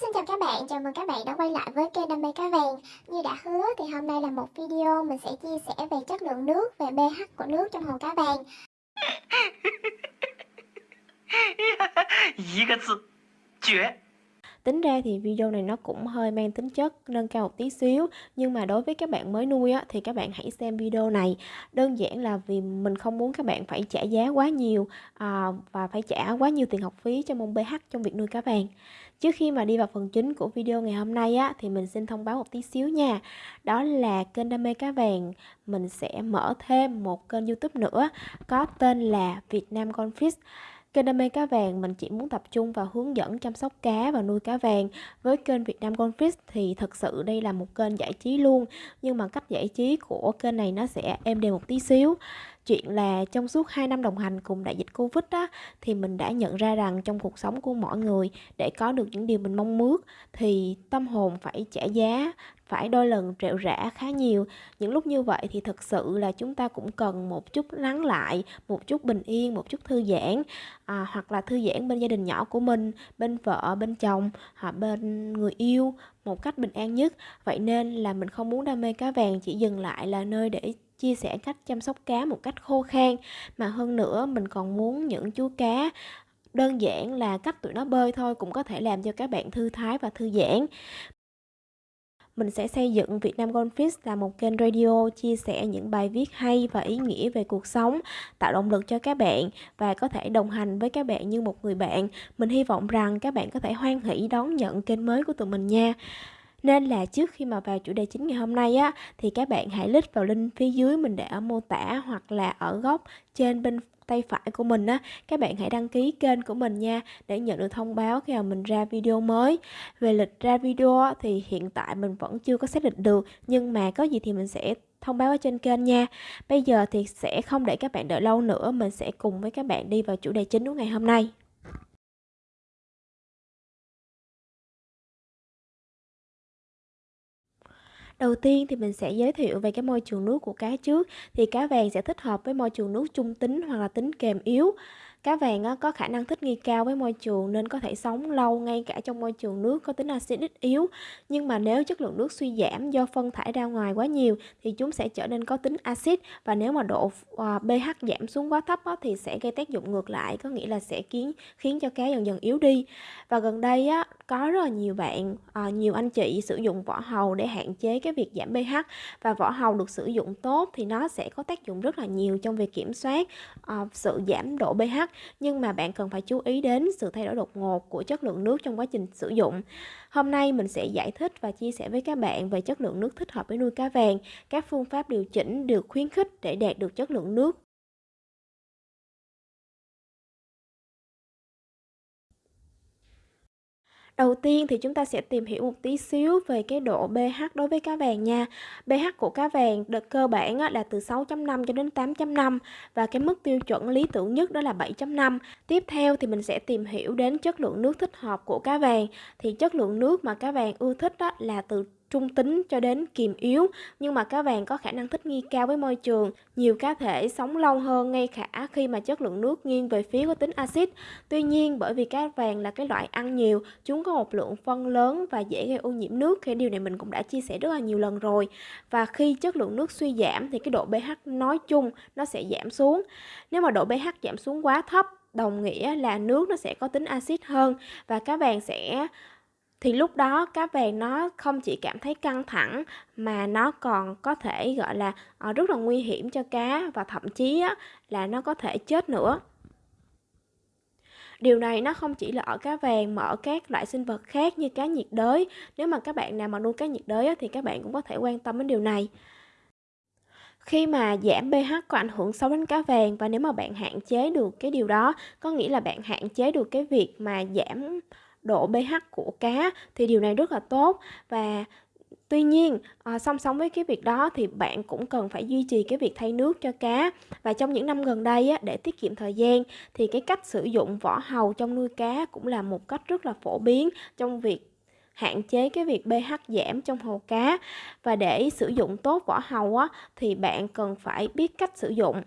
xin chào các bạn, chào mừng các bạn đã quay lại với kênh Đam mê cá vàng. Như đã hứa thì hôm nay là một video mình sẽ chia sẻ về chất lượng nước, về pH của nước trong hồ cá vàng. Tính ra thì video này nó cũng hơi mang tính chất nâng cao một tí xíu Nhưng mà đối với các bạn mới nuôi á, thì các bạn hãy xem video này. Đơn giản là vì mình không muốn các bạn phải trả giá quá nhiều à, Và phải trả quá nhiều tiền học phí cho môn pH trong việc nuôi cá vàng. Trước khi mà đi vào phần chính của video ngày hôm nay á, thì mình xin thông báo một tí xíu nha Đó là kênh Đam mê cá vàng Mình sẽ mở thêm một kênh youtube nữa Có tên là Việt Nam Confish Kênh Đam mê cá vàng mình chỉ muốn tập trung vào hướng dẫn chăm sóc cá và nuôi cá vàng. Với kênh Việt Nam Goldfish thì thật sự đây là một kênh giải trí luôn. Nhưng mà cách giải trí của kênh này nó sẽ êm đềm một tí xíu. Chuyện là trong suốt 2 năm đồng hành cùng đại dịch Covid á, thì mình đã nhận ra rằng trong cuộc sống của mọi người để có được những điều mình mong ước thì tâm hồn phải trả giá, phải đôi lần rệu rã khá nhiều. Những lúc như vậy thì thực sự là chúng ta cũng cần một chút lắng lại, một chút bình yên, một chút thư giãn à, hoặc là thư giãn bên gia đình nhỏ của mình, bên vợ, bên chồng hoặc bên người yêu một cách bình an nhất. Vậy nên là mình không muốn đam mê cá vàng chỉ dừng lại là nơi để chia sẻ cách chăm sóc cá một cách khô khan mà hơn nữa mình còn muốn những chú cá đơn giản là cách tụi nó bơi thôi cũng có thể làm cho các bạn thư thái và thư giãn mình sẽ xây dựng Việt Nam Goldfish là một kênh radio chia sẻ những bài viết hay và ý nghĩa về cuộc sống, tạo động lực cho các bạn và có thể đồng hành với các bạn như một người bạn. Mình hy vọng rằng các bạn có thể hoan hỷ đón nhận kênh mới của tụi mình nha. Nên là trước khi mà vào chủ đề chính ngày hôm nay á, thì các bạn hãy click vào link phía dưới mình để ở mô tả hoặc là ở góc trên bên tay phải của mình á. Các bạn hãy đăng ký kênh của mình nha, để nhận được thông báo khi mà mình ra video mới. Về lịch ra video thì hiện tại mình vẫn chưa có xác định được, nhưng mà có gì thì mình sẽ thông báo ở trên kênh nha. Bây giờ thì sẽ không để các bạn đợi lâu nữa, mình sẽ cùng với các bạn đi vào chủ đề chính của ngày hôm nay. Đầu tiên thì mình sẽ giới thiệu về cái môi trường nước của cá trước. Thì cá vàng sẽ thích hợp với môi trường nước trung tính hoặc là tính kèm yếu. Cá vàng có khả năng thích nghi cao với môi trường nên có thể sống lâu ngay cả trong môi trường nước có tính axit ít yếu. Nhưng mà nếu chất lượng nước suy giảm do phân thải ra ngoài quá nhiều thì chúng sẽ trở nên có tính axit và nếu mà độ à, pH giảm xuống quá thấp thì sẽ gây tác dụng ngược lại, có nghĩa là sẽ khiến khiến cho cá dần dần yếu đi. Và gần đây á có rất là nhiều bạn, à, nhiều anh chị sử dụng vỏ hầu để hạn chế cái việc giảm pH và vỏ hầu được sử dụng tốt thì nó sẽ có tác dụng rất là nhiều trong việc kiểm soát à, sự giảm độ pH nhưng mà bạn cần phải chú ý đến sự thay đổi đột ngột của chất lượng nước trong quá trình sử dụng. Hôm nay mình sẽ giải thích và chia sẻ với các bạn về chất lượng nước thích hợp với nuôi cá vàng, các phương pháp điều chỉnh được khuyến khích để đạt được chất lượng nước Đầu tiên thì chúng ta sẽ tìm hiểu một tí xíu về cái độ pH đối với cá vàng nha. pH của cá vàng đợt cơ bản là từ 6.5 cho đến 8.5 và cái mức tiêu chuẩn lý tưởng nhất đó là 7.5. Tiếp theo thì mình sẽ tìm hiểu đến chất lượng nước thích hợp của cá vàng. Thì chất lượng nước mà cá vàng ưa thích đó là từ trung tính cho đến kiềm yếu, nhưng mà cá vàng có khả năng thích nghi cao với môi trường. Nhiều cá thể sống lâu hơn ngay cả khi mà chất lượng nước nghiêng về phía có tính axit. Tuy nhiên, bởi vì cá vàng là cái loại ăn nhiều, chúng có một lượng phân lớn và dễ gây ô nhiễm nước thì điều này mình cũng đã chia sẻ rất là nhiều lần rồi. Và khi chất lượng nước suy giảm thì cái độ pH nói chung nó sẽ giảm xuống. Nếu mà độ pH giảm xuống quá thấp, đồng nghĩa là nước nó sẽ có tính axit hơn và cá vàng sẽ thì lúc đó cá vàng nó không chỉ cảm thấy căng thẳng mà nó còn có thể gọi là ờ, rất là nguy hiểm cho cá và thậm chí á, là nó có thể chết nữa Điều này nó không chỉ là ở cá vàng mà ở các loại sinh vật khác như cá nhiệt đới. Nếu mà các bạn nào mà nuôi cá nhiệt đới thì các bạn cũng có thể quan tâm đến điều này. Khi mà giảm pH có ảnh hưởng xấu đến cá vàng và nếu mà bạn hạn chế được cái điều đó, có nghĩa là bạn hạn chế được cái việc mà giảm độ pH của cá thì điều này rất là tốt và Tuy nhiên, à, song song với cái việc đó thì bạn cũng cần phải duy trì cái việc thay nước cho cá. Và trong những năm gần đây á, để tiết kiệm thời gian thì cái cách sử dụng vỏ hầu trong nuôi cá cũng là một cách rất là phổ biến trong việc hạn chế cái việc pH giảm trong hồ cá. Và để sử dụng tốt vỏ hầu á, thì bạn cần phải biết cách sử dụng.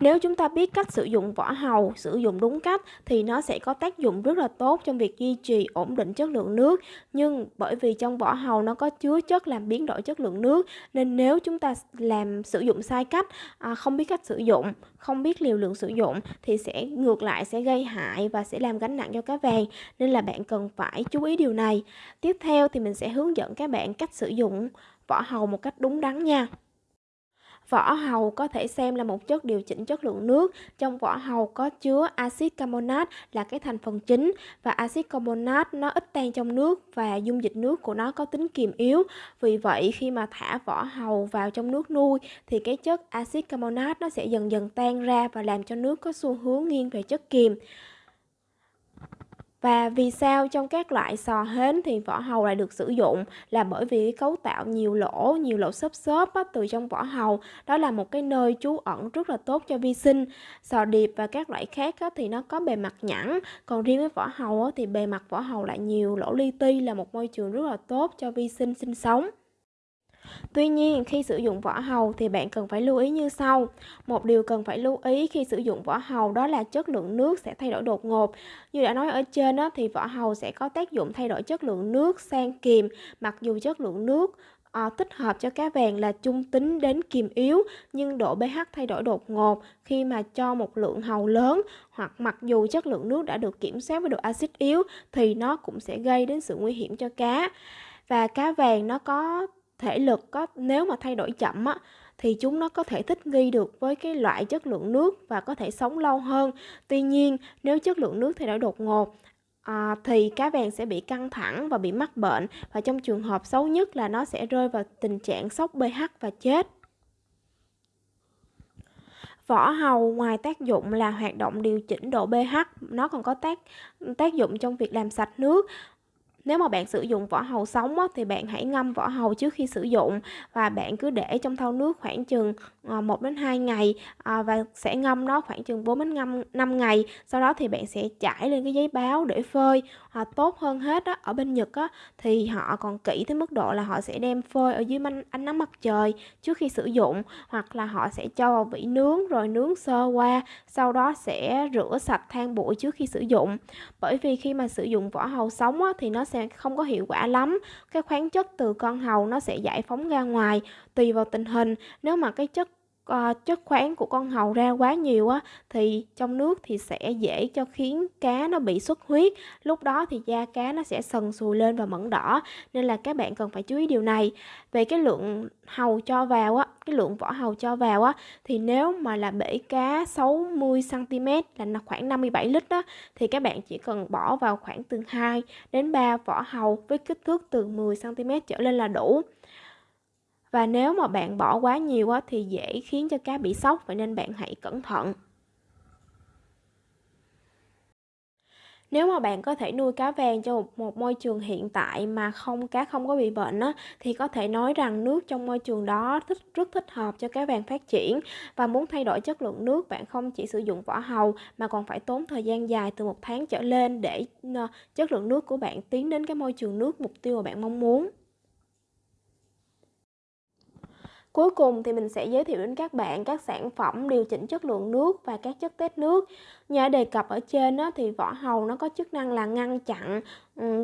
Nếu chúng ta biết cách sử dụng vỏ hầu, sử dụng đúng cách thì nó sẽ có tác dụng rất là tốt trong việc duy trì ổn định chất lượng nước. Nhưng bởi vì trong vỏ hầu nó có chứa chất làm biến đổi chất lượng nước nên nếu chúng ta làm sử dụng sai cách, à, không biết cách sử dụng, không biết liều lượng sử dụng thì sẽ ngược lại sẽ gây hại và sẽ làm gánh nặng cho cá vàng. Nên là bạn cần phải chú ý điều này. Tiếp theo thì mình sẽ hướng dẫn các bạn cách sử dụng vỏ hầu một cách đúng đắn nha. Vỏ hầu có thể xem là một chất điều chỉnh chất lượng nước. Trong vỏ hầu có chứa axit carbonate là cái thành phần chính và axit carbonate nó ít tan trong nước và dung dịch nước của nó có tính kiềm yếu. Vì vậy, khi mà thả vỏ hầu vào trong nước nuôi, thì cái chất axit carbonate nó sẽ dần dần tan ra và làm cho nước có xu hướng nghiêng về chất kiềm. Và vì sao trong các loại sò hến thì vỏ hầu lại được sử dụng là bởi vì cấu tạo nhiều lỗ, nhiều lỗ xốp xốp á, từ trong vỏ hầu. Đó là một cái nơi trú ẩn rất là tốt cho vi sinh. Sò điệp và các loại khác á, thì nó có bề mặt nhẵn, còn riêng với vỏ hầu á, thì bề mặt vỏ hầu lại nhiều lỗ li ti là một môi trường rất là tốt cho vi sinh sinh sống. Tuy nhiên, khi sử dụng vỏ hầu thì bạn cần phải lưu ý như sau. Một điều cần phải lưu ý khi sử dụng vỏ hầu đó là chất lượng nước sẽ thay đổi đột ngột. Như đã nói ở trên đó, thì vỏ hầu sẽ có tác dụng thay đổi chất lượng nước sang kiềm, mặc dù chất lượng nước à, tích hợp cho cá vàng là trung tính đến kiềm yếu nhưng độ pH thay đổi đột ngột khi mà cho một lượng hầu lớn hoặc mặc dù chất lượng nước đã được kiểm soát với độ axit yếu thì nó cũng sẽ gây đến sự nguy hiểm cho cá và cá vàng nó có thể lực có nếu mà thay đổi chậm á thì chúng nó có thể thích nghi được với cái loại chất lượng nước và có thể sống lâu hơn. Tuy nhiên, nếu chất lượng nước thay đổi đột ngột à, thì cá vàng sẽ bị căng thẳng và bị mắc bệnh và trong trường hợp xấu nhất là nó sẽ rơi vào tình trạng sốc pH và chết. Vỏ hầu ngoài tác dụng là hoạt động điều chỉnh độ pH, nó còn có tác tác dụng trong việc làm sạch nước nếu mà bạn sử dụng vỏ hầu sống á, thì bạn hãy ngâm vỏ hầu trước khi sử dụng và bạn cứ để trong thau nước khoảng chừng ờ, 1 đến 2 ngày ờ, và sẽ ngâm nó khoảng chừng 4 đến 5, ngày. Sau đó thì bạn sẽ trải lên cái giấy báo để phơi. À, tốt hơn hết á, ở bên Nhật á, thì họ còn kỹ tới mức độ là họ sẽ đem phơi ở dưới ánh nắng mặt trời trước khi sử dụng hoặc là họ sẽ cho vào vỉ nướng rồi nướng sơ qua sau đó sẽ rửa sạch than bụi trước khi sử dụng bởi vì khi mà sử dụng vỏ hầu sống á, thì nó sẽ không có hiệu quả lắm. Cái khoáng chất từ con hầu nó sẽ giải phóng ra ngoài, tùy vào tình hình. Nếu mà cái chất uh, chất khoáng của con hầu ra quá nhiều á thì trong nước thì sẽ dễ cho khiến cá nó bị xuất huyết. Lúc đó thì da cá nó sẽ sần sùi lên và mẫn đỏ nên là các bạn cần phải chú ý điều này. Về cái lượng hầu cho vào á cái lượng vỏ hầu cho vào á thì nếu mà là bể cá 60 cm là khoảng 57 lít á thì các bạn chỉ cần bỏ vào khoảng từ 2 đến 3 vỏ hầu với kích thước từ 10 cm trở lên là đủ và nếu mà bạn bỏ quá nhiều á, thì dễ khiến cho cá bị sốc vậy nên bạn hãy cẩn thận Nếu mà bạn có thể nuôi cá vàng trong một, một môi trường hiện tại mà không cá không có bị bệnh á, thì có thể nói rằng nước trong môi trường đó thích, rất thích hợp cho cá vàng phát triển và muốn thay đổi chất lượng nước bạn không chỉ sử dụng vỏ hầu mà còn phải tốn thời gian dài từ một tháng trở lên để ờ, chất lượng nước của bạn tiến đến cái môi trường nước mục tiêu mà bạn mong muốn. Cuối cùng thì mình sẽ giới thiệu đến các bạn các sản phẩm điều chỉnh chất lượng nước và các chất tết nước. Như đã đề cập ở trên đó, thì vỏ hầu nó có chức năng là ngăn chặn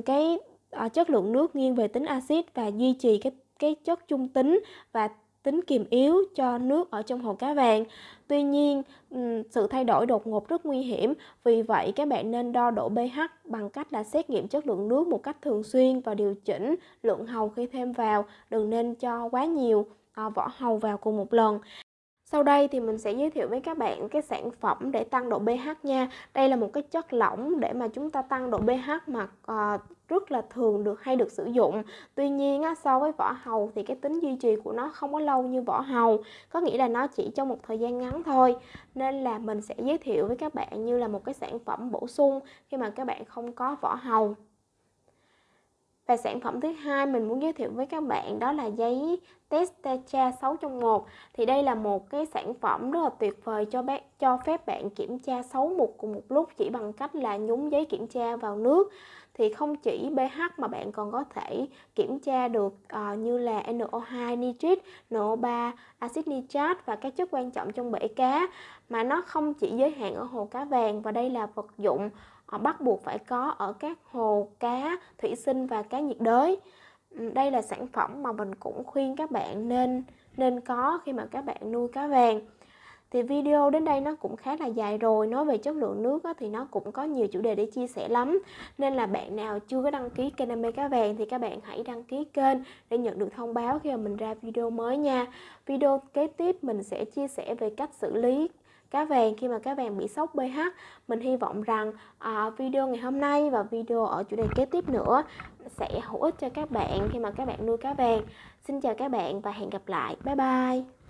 cái ờ, chất lượng nước nghiêng về tính axit và duy trì cái cái chất trung tính và tính kiềm yếu cho nước ở trong hồ cá vàng. Tuy nhiên, sự thay đổi đột ngột rất nguy hiểm, vì vậy các bạn nên đo độ pH bằng cách là xét nghiệm chất lượng nước một cách thường xuyên và điều chỉnh lượng hầu khi thêm vào, đừng nên cho quá nhiều Ờ, vỏ hầu vào cùng một lần sau đây thì mình sẽ giới thiệu với các bạn cái sản phẩm để tăng độ pH nha. Đây là một cái chất lỏng để mà chúng ta tăng độ pH mà uh, rất là thường được hay được sử dụng. Tuy nhiên á, so với vỏ hầu thì cái tính duy trì của nó không có lâu như vỏ hầu. Có nghĩa là nó chỉ trong một thời gian ngắn thôi. Nên là mình sẽ giới thiệu với các bạn như là một cái sản phẩm bổ sung khi mà các bạn không có vỏ hầu. Và sản phẩm thứ hai mình muốn giới thiệu với các bạn đó là giấy test TESTA 6 trong 1. Thì đây là một cái sản phẩm rất là tuyệt vời cho bác cho phép bạn kiểm tra 6 mục cùng một lúc chỉ bằng cách là nhúng giấy kiểm tra vào nước. Thì không chỉ pH mà bạn còn có thể kiểm tra được uh, như là NO2 nitrit, NO3 axit nitrat và các chất quan trọng trong bể cá mà nó không chỉ giới hạn ở hồ cá vàng và đây là vật dụng bắt buộc phải có ở các hồ cá thủy sinh và cá nhiệt đới. Ừ, đây là sản phẩm mà mình cũng khuyên các bạn nên nên có khi mà các bạn nuôi cá vàng. Thì video đến đây nó cũng khá là dài rồi nói về chất lượng nước á, thì nó cũng có nhiều chủ đề để chia sẻ lắm. Nên là bạn nào chưa có đăng ký kênh đam mê cá vàng thì các bạn hãy đăng ký kênh để nhận được thông báo khi mà mình ra video mới nha. Video kế tiếp mình sẽ chia sẻ về cách xử lý cá vàng khi mà cá vàng bị sốc pH mình hy vọng rằng à, video ngày hôm nay và video ở chủ đề kế tiếp nữa sẽ hữu ích cho các bạn khi mà các bạn nuôi cá vàng. Xin chào các bạn và hẹn gặp lại. Bye bye.